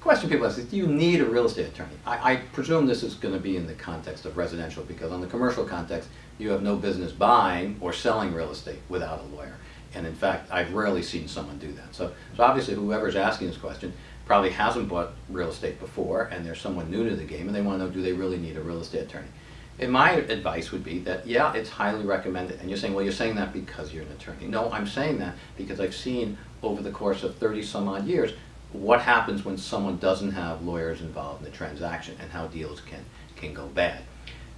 Question people ask is, do you need a real estate attorney? I, I presume this is going to be in the context of residential because on the commercial context, you have no business buying or selling real estate without a lawyer. And in fact, I've rarely seen someone do that. So, so obviously whoever's asking this question probably hasn't bought real estate before and they're someone new to the game and they want to know, do they really need a real estate attorney? And my advice would be that, yeah, it's highly recommended. And you're saying, well, you're saying that because you're an attorney. No, I'm saying that because I've seen over the course of 30 some odd years what happens when someone doesn't have lawyers involved in the transaction and how deals can, can go bad.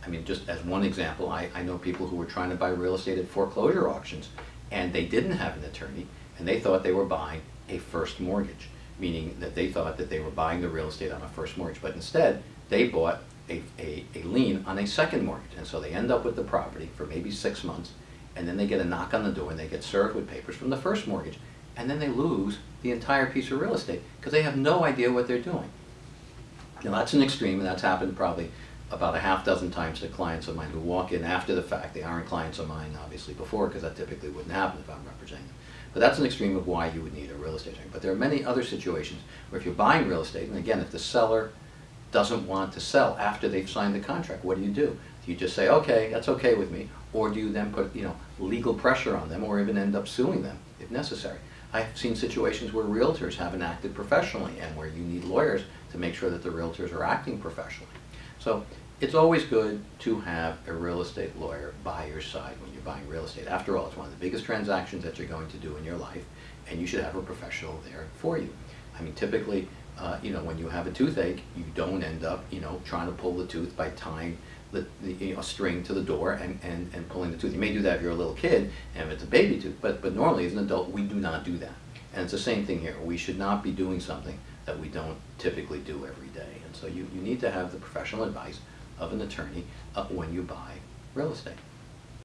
I mean, just as one example, I, I know people who were trying to buy real estate at foreclosure auctions and they didn't have an attorney and they thought they were buying a first mortgage, meaning that they thought that they were buying the real estate on a first mortgage, but instead they bought a, a, a lien on a second mortgage. And so they end up with the property for maybe six months and then they get a knock on the door and they get served with papers from the first mortgage and then they lose the entire piece of real estate because they have no idea what they're doing. Now that's an extreme and that's happened probably about a half dozen times to clients of mine who walk in after the fact. They aren't clients of mine obviously before because that typically wouldn't happen if I'm representing them. But that's an extreme of why you would need a real estate agent. But there are many other situations where if you're buying real estate, and again, if the seller doesn't want to sell after they've signed the contract, what do you do? Do you just say, okay, that's okay with me, or do you then put you know legal pressure on them, or even end up suing them if necessary? I've seen situations where realtors haven't acted professionally and where you need lawyers to make sure that the realtors are acting professionally. So it's always good to have a real estate lawyer by your side when you're buying real estate. After all, it's one of the biggest transactions that you're going to do in your life, and you should have a professional there for you. I mean, typically, uh, you know, when you have a toothache, you don't end up, you know, trying to pull the tooth by tying the, the you know, string to the door and, and, and pulling the tooth. You may do that if you're a little kid and if it's a baby tooth, but, but normally as an adult, we do not do that. And it's the same thing here. We should not be doing something that we don't typically do every day. And so you, you need to have the professional advice of an attorney uh, when you buy real estate.